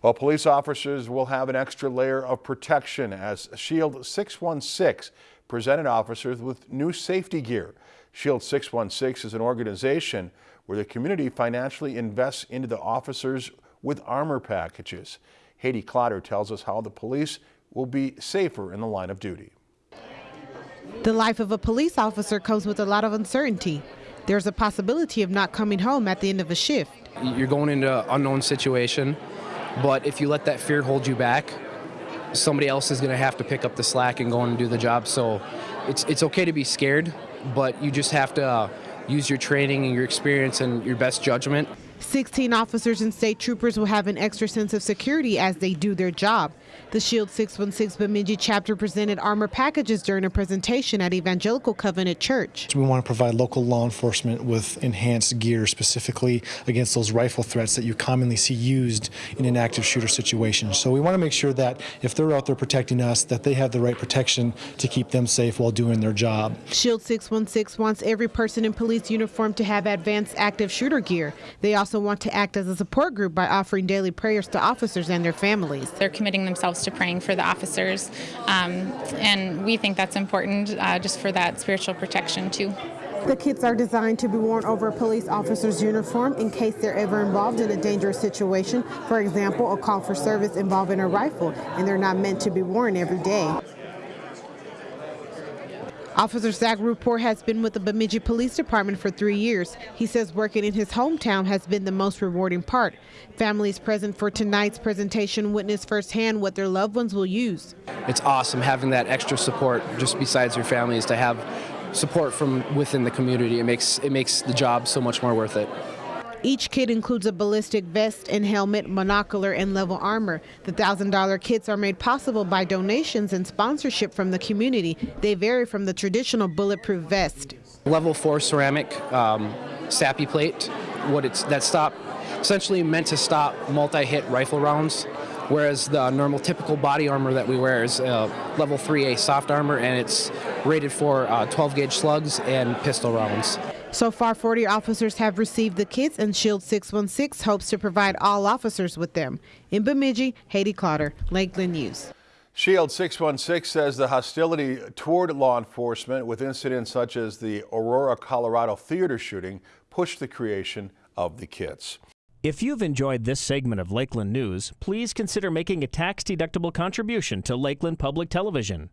While police officers will have an extra layer of protection as Shield 616 presented officers with new safety gear. Shield 616 is an organization where the community financially invests into the officers with armor packages. Haiti Clotter tells us how the police will be safer in the line of duty. The life of a police officer comes with a lot of uncertainty. There's a possibility of not coming home at the end of a shift. You're going into an unknown situation, but if you let that fear hold you back, somebody else is going to have to pick up the slack and go and do the job. So it's, it's okay to be scared, but you just have to uh, use your training and your experience and your best judgment. 16 officers and state troopers will have an extra sense of security as they do their job. The SHIELD 616 Bemidji chapter presented armor packages during a presentation at Evangelical Covenant Church. We want to provide local law enforcement with enhanced gear specifically against those rifle threats that you commonly see used in an active shooter situation. So we want to make sure that if they're out there protecting us, that they have the right protection to keep them safe while doing their job. SHIELD 616 wants every person in police uniform to have advanced active shooter gear. They also want to act as a support group by offering daily prayers to officers and their families. They're committing themselves to praying for the officers, um, and we think that's important uh, just for that spiritual protection too. The kits are designed to be worn over a police officer's uniform in case they're ever involved in a dangerous situation. For example, a call for service involving a rifle, and they're not meant to be worn every day. Officer Zach Report has been with the Bemidji Police Department for three years. He says working in his hometown has been the most rewarding part. Families present for tonight's presentation witnessed firsthand what their loved ones will use. It's awesome having that extra support just besides your family is to have support from within the community. It makes, it makes the job so much more worth it. Each kit includes a ballistic vest and helmet, monocular, and level armor. The $1,000 kits are made possible by donations and sponsorship from the community. They vary from the traditional bulletproof vest. Level 4 ceramic um, SAPI plate, what it's that stop essentially meant to stop multi-hit rifle rounds whereas the normal typical body armor that we wear is uh, level 3A soft armor and it's rated for uh, 12 gauge slugs and pistol rounds. So far, 40 officers have received the kits, and Shield 616 hopes to provide all officers with them. In Bemidji, Haiti Clotter, Lakeland News. Shield 616 says the hostility toward law enforcement with incidents such as the Aurora, Colorado theater shooting pushed the creation of the kits. If you've enjoyed this segment of Lakeland News, please consider making a tax-deductible contribution to Lakeland Public Television.